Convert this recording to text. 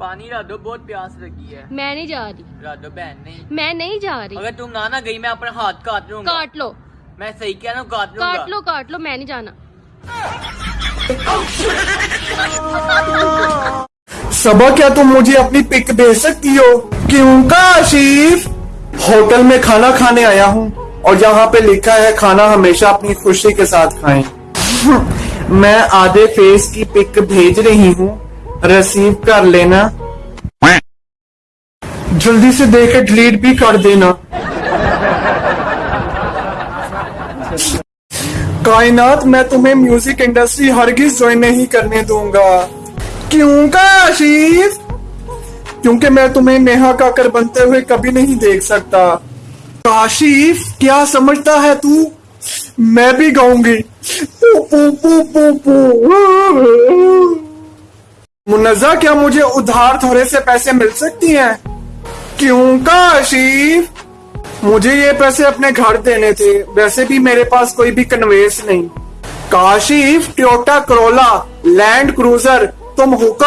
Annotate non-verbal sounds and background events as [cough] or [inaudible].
पानी दो बहुत प्यास लगी है। मैं नहीं जा रही। दो बहन नहीं। मैं नहीं जा रही। अगर तुम ना ना गई मैं अपना हाथ काट लूँगा। काट लो। मैं सही कह रहा हूँ काट लूँगा। काट लो काट लो मैं नहीं जाना। सबा क्या तुम मुझे अपनी पिक भेज सकती हो? क्यों? का आशीफ होटल में खाना खाने आया हूँ और यहाँ पे लिखा है खाना हमेशा अपनी खुशी के साथ खाएँ। [laughs] मैं आधे फेस की पिक भेज रही हूँ रिसीव कर लेना। जल्दी से देखे डिलीट भी कर देना। कायनात, मैं तुम्हें म्यूज़िक इंडस्ट्री हरगिज ज्वाइन नहीं करने दूँगा। क्यों का आशीफ क्योंकि मैं तुम्हें नेहा काकर बनते हुए कभी नहीं देख सकता। काशिफ क्या समझता है तू? मैं भी गाऊँगी। पू पू पू पू पू। मुन्नजा, क्या मुझे उधार थोड़े से पैसे मिल सकती हैं? क्यों का आशीफ मुझे ये पैसे अपने घर देने थे। वैसे भी मेरे पास कोई भी कन्वेस नहीं। Kashif Toyota Corolla Land Cruiser तुम हुक्म